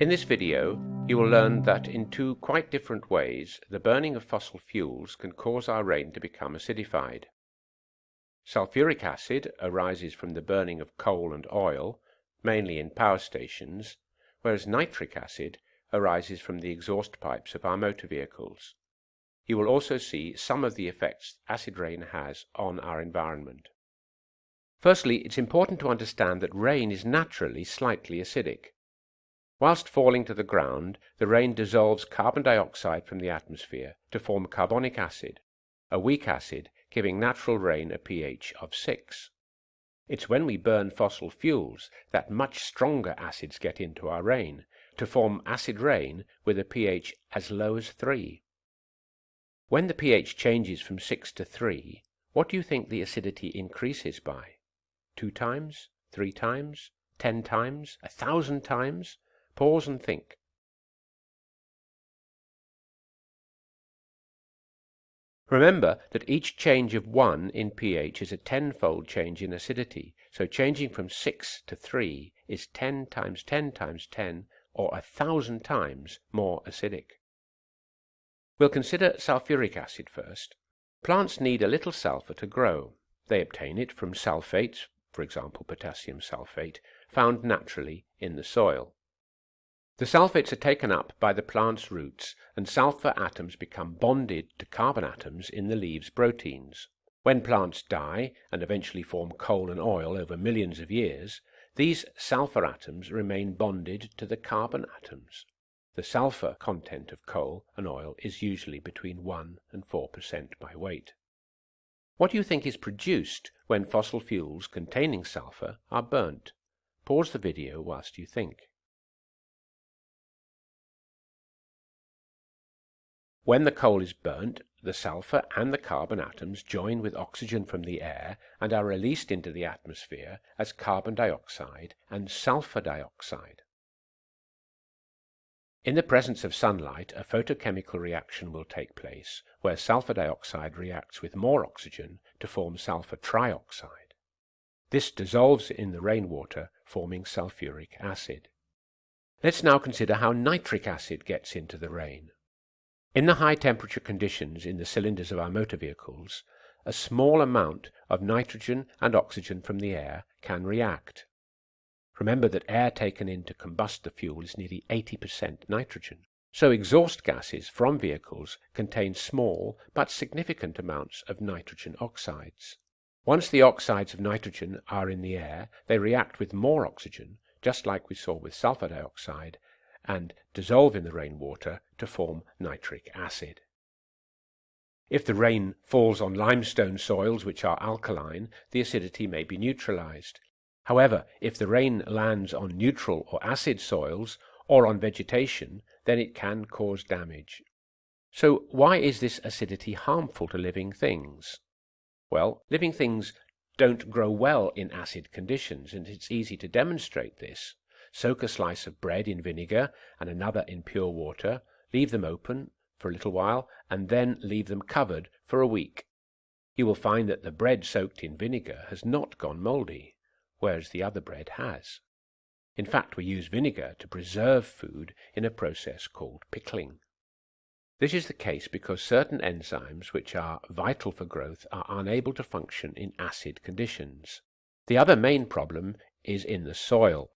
In this video, you will learn that in two quite different ways, the burning of fossil fuels can cause our rain to become acidified. Sulfuric acid arises from the burning of coal and oil, mainly in power stations, whereas nitric acid arises from the exhaust pipes of our motor vehicles. You will also see some of the effects acid rain has on our environment. Firstly, it's important to understand that rain is naturally slightly acidic. Whilst falling to the ground, the rain dissolves carbon dioxide from the atmosphere to form carbonic acid, a weak acid giving natural rain a pH of 6. It's when we burn fossil fuels that much stronger acids get into our rain to form acid rain with a pH as low as 3. When the pH changes from 6 to 3, what do you think the acidity increases by? Two times? Three times? Ten times? A thousand times? Pause and think. Remember that each change of 1 in pH is a tenfold change in acidity, so changing from 6 to 3 is 10 times 10 times 10, or a thousand times more acidic. We'll consider sulfuric acid first. Plants need a little sulfur to grow. They obtain it from sulfates, for example potassium sulfate, found naturally in the soil. The sulfates are taken up by the plant's roots and sulfur atoms become bonded to carbon atoms in the leaves' proteins. When plants die and eventually form coal and oil over millions of years, these sulfur atoms remain bonded to the carbon atoms. The sulfur content of coal and oil is usually between 1 and 4% by weight. What do you think is produced when fossil fuels containing sulfur are burnt? Pause the video whilst you think. When the coal is burnt, the sulfur and the carbon atoms join with oxygen from the air and are released into the atmosphere as carbon dioxide and sulfur dioxide. In the presence of sunlight, a photochemical reaction will take place where sulfur dioxide reacts with more oxygen to form sulfur trioxide. This dissolves in the rainwater, forming sulfuric acid. Let's now consider how nitric acid gets into the rain. In the high temperature conditions in the cylinders of our motor vehicles, a small amount of nitrogen and oxygen from the air can react. Remember that air taken in to combust the fuel is nearly 80% nitrogen. So exhaust gases from vehicles contain small but significant amounts of nitrogen oxides. Once the oxides of nitrogen are in the air, they react with more oxygen, just like we saw with sulfur dioxide, and dissolve in the rainwater to form nitric acid. If the rain falls on limestone soils which are alkaline, the acidity may be neutralized. However, if the rain lands on neutral or acid soils or on vegetation, then it can cause damage. So why is this acidity harmful to living things? Well, living things don't grow well in acid conditions, and it's easy to demonstrate this. Soak a slice of bread in vinegar and another in pure water, leave them open for a little while, and then leave them covered for a week. You will find that the bread soaked in vinegar has not gone mouldy, whereas the other bread has. In fact, we use vinegar to preserve food in a process called pickling. This is the case because certain enzymes which are vital for growth are unable to function in acid conditions. The other main problem is in the soil.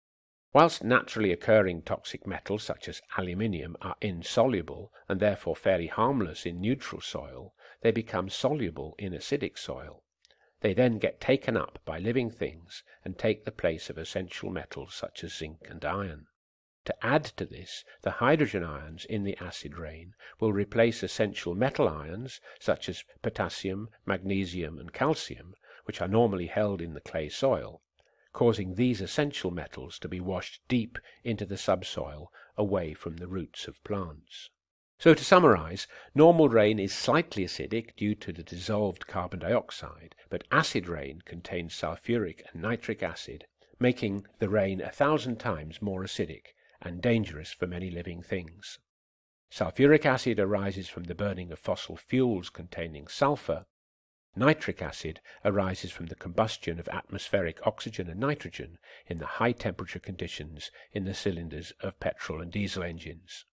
Whilst naturally occurring toxic metals such as aluminium are insoluble and therefore fairly harmless in neutral soil, they become soluble in acidic soil. They then get taken up by living things and take the place of essential metals such as zinc and iron. To add to this, the hydrogen ions in the acid rain will replace essential metal ions such as potassium, magnesium, and calcium, which are normally held in the clay soil, causing these essential metals to be washed deep into the subsoil away from the roots of plants. So to summarize, normal rain is slightly acidic due to the dissolved carbon dioxide, but acid rain contains sulfuric and nitric acid, making the rain a thousand times more acidic and dangerous for many living things. Sulfuric acid arises from the burning of fossil fuels containing sulfur, Nitric acid arises from the combustion of atmospheric oxygen and nitrogen in the high temperature conditions in the cylinders of petrol and diesel engines.